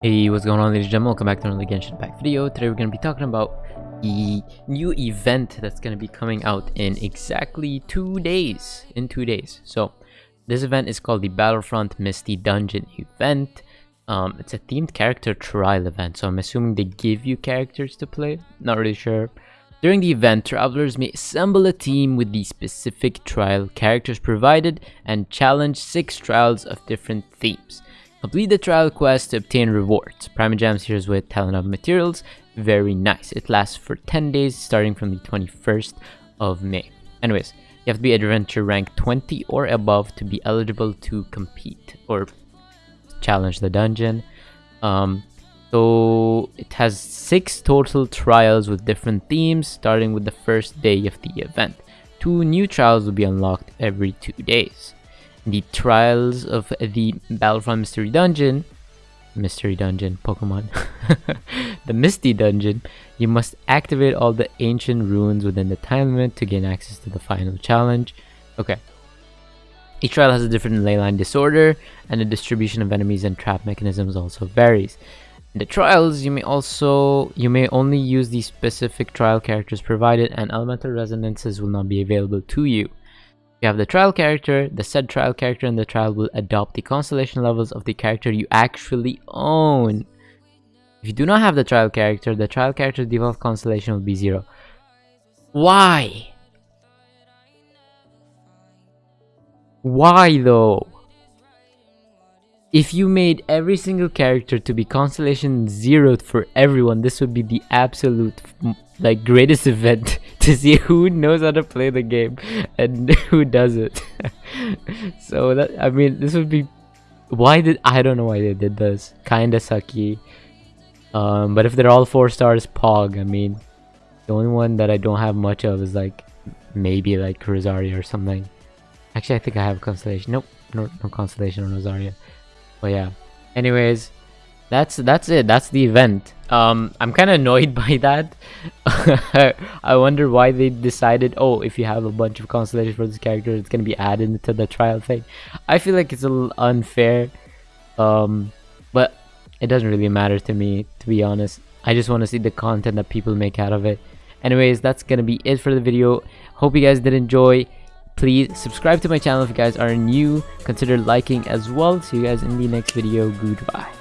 Hey, what's going on ladies and gentlemen, welcome back to another Genshin Impact video. Today we're going to be talking about the new event that's going to be coming out in exactly two days. In two days. So, this event is called the Battlefront Misty Dungeon event. Um, it's a themed character trial event, so I'm assuming they give you characters to play. Not really sure. During the event, travelers may assemble a team with the specific trial characters provided and challenge six trials of different themes. Complete the trial quest to obtain rewards. Primogems Hero's Wit talent of materials. Very nice. It lasts for 10 days starting from the 21st of May. Anyways, you have to be adventure rank 20 or above to be eligible to compete or challenge the dungeon. Um, so it has six total trials with different themes starting with the first day of the event. Two new trials will be unlocked every two days the trials of the Battlefront Mystery Dungeon, Mystery Dungeon, Pokemon, the Misty Dungeon, you must activate all the ancient runes within the time limit to gain access to the final challenge. Okay. Each trial has a different leyline disorder, and the distribution of enemies and trap mechanisms also varies. In the trials, you may also you may only use the specific trial characters provided, and elemental resonances will not be available to you. You have the trial character, the said trial character in the trial will adopt the constellation levels of the character you actually own. If you do not have the trial character, the trial character's default constellation will be zero. Why? Why though? If you made every single character to be constellation zero for everyone, this would be the absolute like greatest event to see who knows how to play the game and who doesn't. so that I mean, this would be why did I don't know why they did this. Kinda sucky. Um, but if they're all four stars, Pog. I mean, the only one that I don't have much of is like maybe like Rosaria or something. Actually, I think I have Constellation. Nope, no, no Constellation on Rosaria. But yeah. Anyways, that's that's it. That's the event. Um i'm kind of annoyed by that. I wonder why they decided oh if you have a bunch of constellations for this character it's going to be added into the trial thing. I feel like it's a little unfair. Um but it doesn't really matter to me to be honest. I just want to see the content that people make out of it. Anyways that's gonna be it for the video. Hope you guys did enjoy please subscribe to my channel if you guys are new. Consider liking as well. See you guys in the next video. Goodbye